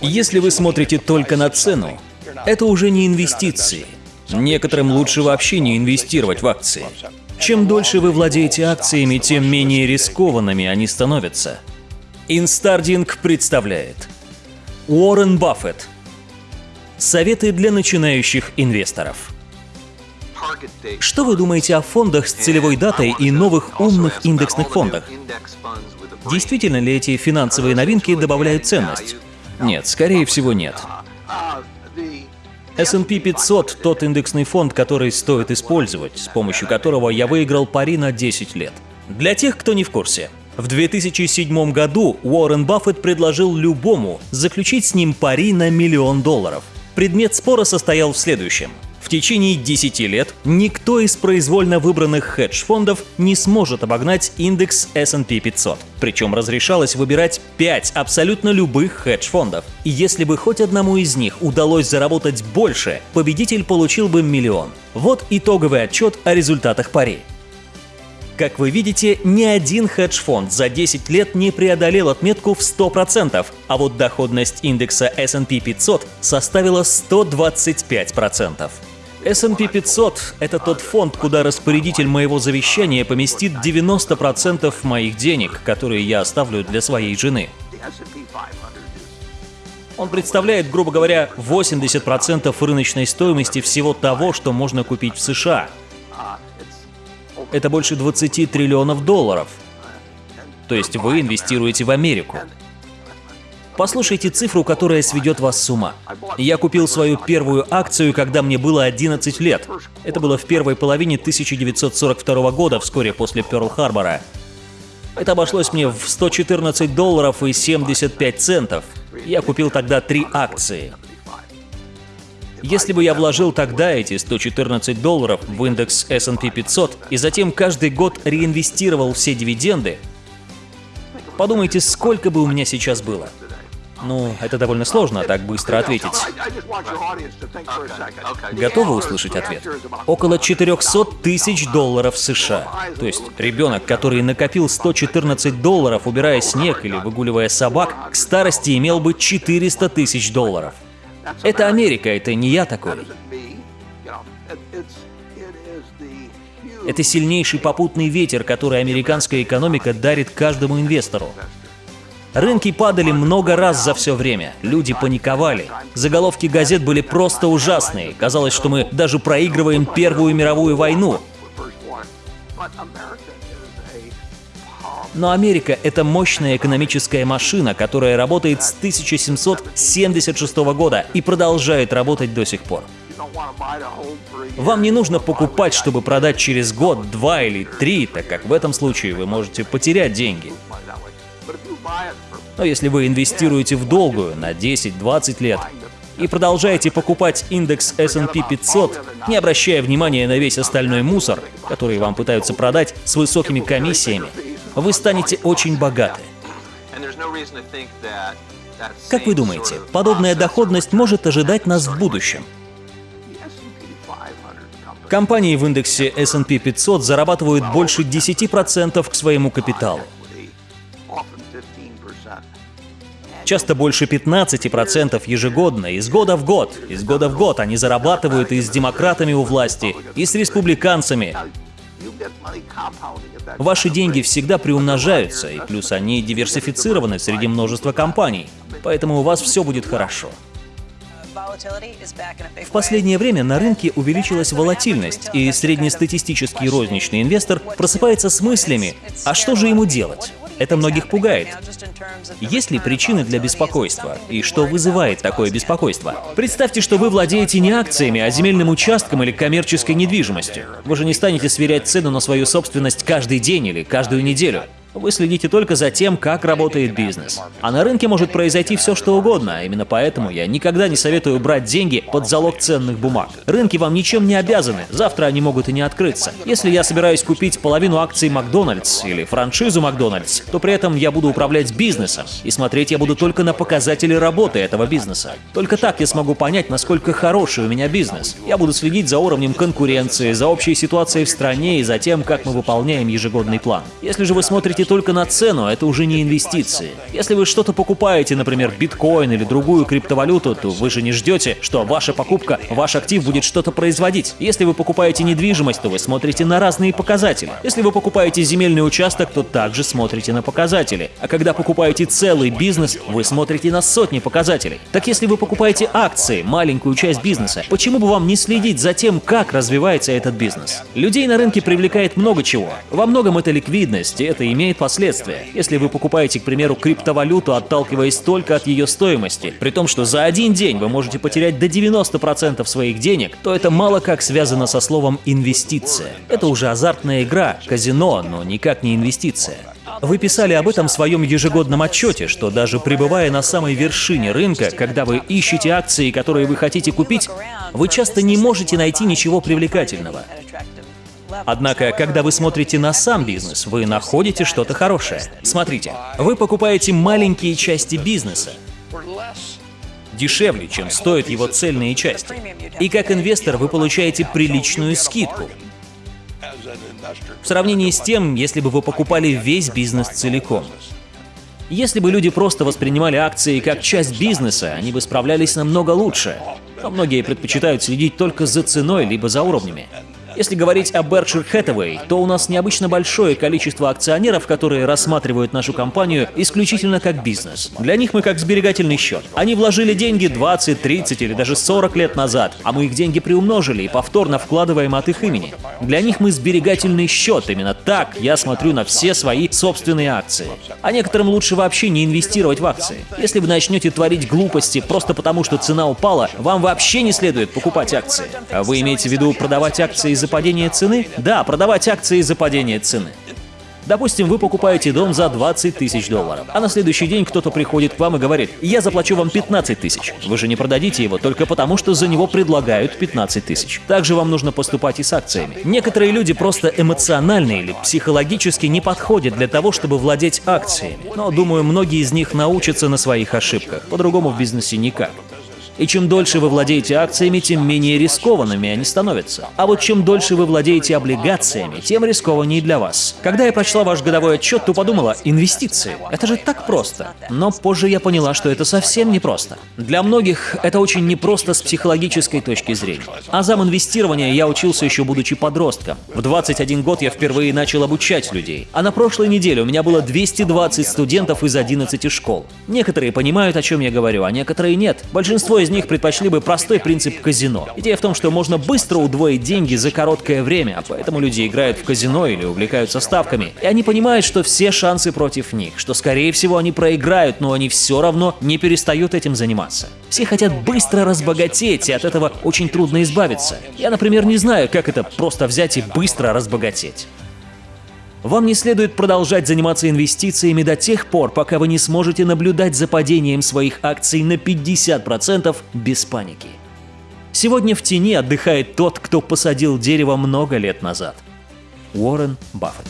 Если вы смотрите только на цену, это уже не инвестиции. Некоторым лучше вообще не инвестировать в акции. Чем дольше вы владеете акциями, тем менее рискованными они становятся. Инстардинг представляет Уоррен Баффет. Советы для начинающих инвесторов. Что вы думаете о фондах с целевой датой и новых умных индексных фондах? Действительно ли эти финансовые новинки добавляют ценность? Нет, скорее всего нет. S&P 500 – тот индексный фонд, который стоит использовать, с помощью которого я выиграл пари на 10 лет. Для тех, кто не в курсе, в 2007 году Уоррен Баффет предложил любому заключить с ним пари на миллион долларов. Предмет спора состоял в следующем – течение 10 лет никто из произвольно выбранных хедж-фондов не сможет обогнать индекс S&P 500. Причем разрешалось выбирать 5 абсолютно любых хедж-фондов. И если бы хоть одному из них удалось заработать больше, победитель получил бы миллион. Вот итоговый отчет о результатах пари. Как вы видите, ни один хедж-фонд за 10 лет не преодолел отметку в 100%, а вот доходность индекса S&P 500 составила 125%. S&P 500 — это тот фонд, куда распорядитель моего завещания поместит 90% моих денег, которые я оставлю для своей жены. Он представляет, грубо говоря, 80% рыночной стоимости всего того, что можно купить в США. Это больше 20 триллионов долларов. То есть вы инвестируете в Америку. Послушайте цифру, которая сведет вас с ума. Я купил свою первую акцию, когда мне было 11 лет. Это было в первой половине 1942 года, вскоре после Пёрл-Харбора. Это обошлось мне в 114 долларов и 75 центов. Я купил тогда три акции. Если бы я вложил тогда эти 114 долларов в индекс S&P 500 и затем каждый год реинвестировал все дивиденды, подумайте, сколько бы у меня сейчас было. Ну, это довольно сложно так быстро ответить. Готовы услышать ответ? Около 400 тысяч долларов США. То есть ребенок, который накопил 114 долларов, убирая снег или выгуливая собак, к старости имел бы 400 тысяч долларов. Это Америка, это не я такой. Это сильнейший попутный ветер, который американская экономика дарит каждому инвестору. Рынки падали много раз за все время. Люди паниковали. Заголовки газет были просто ужасные. Казалось, что мы даже проигрываем Первую мировую войну. Но Америка — это мощная экономическая машина, которая работает с 1776 года и продолжает работать до сих пор. Вам не нужно покупать, чтобы продать через год, два или три, так как в этом случае вы можете потерять деньги. Но если вы инвестируете в долгую на 10-20 лет и продолжаете покупать индекс S&P 500, не обращая внимания на весь остальной мусор, который вам пытаются продать с высокими комиссиями, вы станете очень богаты. Как вы думаете, подобная доходность может ожидать нас в будущем? Компании в индексе S&P 500 зарабатывают больше 10% к своему капиталу. Часто больше 15% ежегодно, из года в год. Из года в год они зарабатывают и с демократами у власти, и с республиканцами. Ваши деньги всегда приумножаются, и плюс они диверсифицированы среди множества компаний, поэтому у вас все будет хорошо. В последнее время на рынке увеличилась волатильность, и среднестатистический розничный инвестор просыпается с мыслями, а что же ему делать? Это многих пугает. Есть ли причины для беспокойства? И что вызывает такое беспокойство? Представьте, что вы владеете не акциями, а земельным участком или коммерческой недвижимостью. Вы же не станете сверять цену на свою собственность каждый день или каждую неделю. Вы следите только за тем, как работает бизнес. А на рынке может произойти все, что угодно, а именно поэтому я никогда не советую брать деньги под залог ценных бумаг. Рынки вам ничем не обязаны, завтра они могут и не открыться. Если я собираюсь купить половину акций Макдональдс или франшизу Макдональдс, то при этом я буду управлять бизнесом, и смотреть я буду только на показатели работы этого бизнеса. Только так я смогу понять, насколько хороший у меня бизнес. Я буду следить за уровнем конкуренции, за общей ситуацией в стране и за тем, как мы выполняем ежегодный план. Если же вы смотрите смотрите только на цену, это уже не инвестиции. Если вы что-то покупаете, например, биткоин или другую криптовалюту, то вы же не ждете, что ваша покупка, ваш актив будет что-то производить. Если вы покупаете недвижимость, то вы смотрите на разные показатели. Если вы покупаете земельный участок, то также смотрите на показатели. А когда покупаете целый бизнес, вы смотрите на сотни показателей. Так если вы покупаете акции, маленькую часть бизнеса, почему бы вам не следить за тем, как развивается этот бизнес? Людей на рынке привлекает много чего. Во многом это ликвидность, и это имеет последствия. Если вы покупаете, к примеру, криптовалюту, отталкиваясь только от ее стоимости, при том, что за один день вы можете потерять до 90% своих денег, то это мало как связано со словом «инвестиция». Это уже азартная игра, казино, но никак не инвестиция. Вы писали об этом в своем ежегодном отчете, что даже пребывая на самой вершине рынка, когда вы ищете акции, которые вы хотите купить, вы часто не можете найти ничего привлекательного. Однако, когда вы смотрите на сам бизнес, вы находите что-то хорошее. Смотрите, вы покупаете маленькие части бизнеса, дешевле, чем стоят его цельные части. И как инвестор вы получаете приличную скидку. В сравнении с тем, если бы вы покупали весь бизнес целиком. Если бы люди просто воспринимали акции как часть бизнеса, они бы справлялись намного лучше. Но многие предпочитают следить только за ценой либо за уровнями. Если говорить о Berkshire Hathaway, то у нас необычно большое количество акционеров, которые рассматривают нашу компанию исключительно как бизнес. Для них мы как сберегательный счет. Они вложили деньги 20, 30 или даже 40 лет назад, а мы их деньги приумножили и повторно вкладываем от их имени. Для них мы сберегательный счет. Именно так я смотрю на все свои собственные акции. А некоторым лучше вообще не инвестировать в акции. Если вы начнете творить глупости просто потому, что цена упала, вам вообще не следует покупать акции. А вы имеете в виду продавать акции из-за падения цены? Да, продавать акции из-за падения цены. Допустим, вы покупаете дом за 20 тысяч долларов, а на следующий день кто-то приходит к вам и говорит, я заплачу вам 15 тысяч. Вы же не продадите его только потому, что за него предлагают 15 тысяч. Также вам нужно поступать и с акциями. Некоторые люди просто эмоционально или психологически не подходят для того, чтобы владеть акциями. Но, думаю, многие из них научатся на своих ошибках. По-другому в бизнесе никак. И чем дольше вы владеете акциями, тем менее рискованными они становятся. А вот чем дольше вы владеете облигациями, тем рискованнее для вас. Когда я прочла ваш годовой отчет, то подумала, инвестиции. Это же так просто. Но позже я поняла, что это совсем не просто. Для многих это очень непросто с психологической точки зрения. Азам инвестирования я учился еще будучи подростком. В 21 год я впервые начал обучать людей. А на прошлой неделе у меня было 220 студентов из 11 школ. Некоторые понимают, о чем я говорю, а некоторые нет. Большинство из них предпочли бы простой принцип казино. Идея в том, что можно быстро удвоить деньги за короткое время, а поэтому люди играют в казино или увлекаются ставками. И они понимают, что все шансы против них, что скорее всего они проиграют, но они все равно не перестают этим заниматься. Все хотят быстро разбогатеть, и от этого очень трудно избавиться. Я, например, не знаю, как это просто взять и быстро разбогатеть. Вам не следует продолжать заниматься инвестициями до тех пор, пока вы не сможете наблюдать за падением своих акций на 50% без паники. Сегодня в тени отдыхает тот, кто посадил дерево много лет назад. Уоррен Баффет